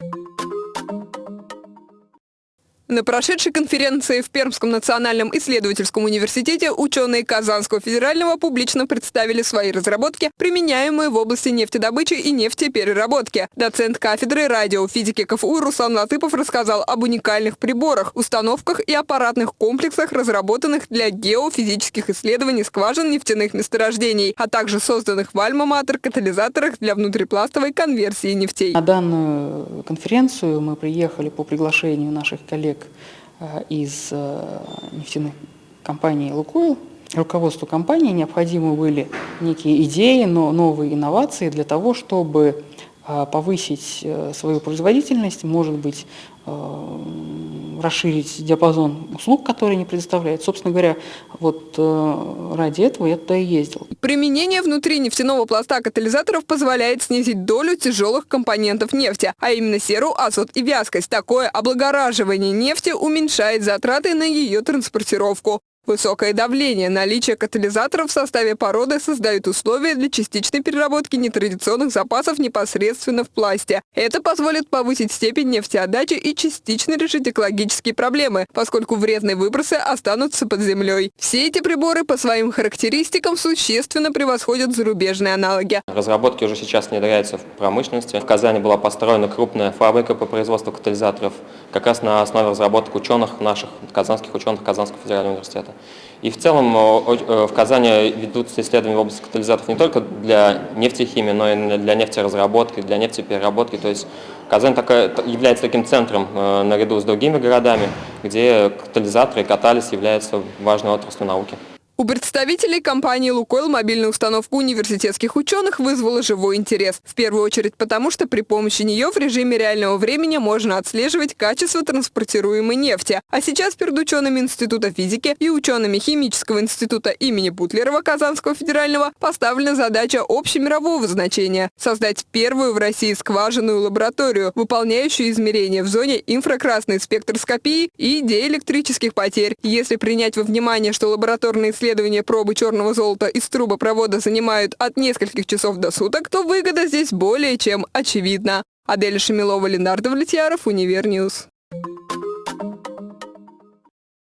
you На прошедшей конференции в Пермском национальном исследовательском университете ученые Казанского федерального публично представили свои разработки, применяемые в области нефтедобычи и нефтепереработки. Доцент кафедры радиофизики КФУ Руслан Латыпов рассказал об уникальных приборах, установках и аппаратных комплексах, разработанных для геофизических исследований скважин нефтяных месторождений, а также созданных в Альма-Матер катализаторах для внутрипластовой конверсии нефтей. На данную конференцию мы приехали по приглашению наших коллег человек э, из э, нефтяной компании «Лукойл». Руководству компании необходимы были некие идеи, но новые инновации для того, чтобы э, повысить свою производительность, может быть, расширить диапазон услуг, которые они предоставляют. Собственно говоря, вот ради этого я туда и ездил. Применение внутри нефтяного пласта катализаторов позволяет снизить долю тяжелых компонентов нефти, а именно серу, азот и вязкость. Такое облагораживание нефти уменьшает затраты на ее транспортировку. Высокое давление, наличие катализаторов в составе породы создают условия для частичной переработки нетрадиционных запасов непосредственно в пласте. Это позволит повысить степень нефтеотдачи и частично решить экологические проблемы, поскольку вредные выбросы останутся под землей. Все эти приборы по своим характеристикам существенно превосходят зарубежные аналоги. Разработки уже сейчас внедряются в промышленности. В Казани была построена крупная фабрика по производству катализаторов, как раз на основе разработок ученых наших, казанских ученых Казанского федерального университета. И в целом э, в Казани ведутся исследования в области катализаторов не только для нефтехимии, но и для нефтеразработки, для нефтепереработки. То есть Казань такая, является таким центром э, наряду с другими городами, где катализаторы и катализ являются важной отраслью науки. У представителей компании «Лукойл» мобильная установка университетских ученых вызвала живой интерес. В первую очередь потому, что при помощи нее в режиме реального времени можно отслеживать качество транспортируемой нефти. А сейчас перед учеными Института физики и учеными Химического института имени Бутлерова Казанского федерального поставлена задача общемирового значения – создать первую в России скважинную лабораторию, выполняющую измерения в зоне инфракрасной спектроскопии и диэлектрических потерь. Если принять во внимание, что лабораторные исследования исследования пробы черного золота из трубопровода занимают от нескольких часов до суток, то выгода здесь более чем очевидна. Адель Шамилова, Ленар Давлетьяров, Univer News.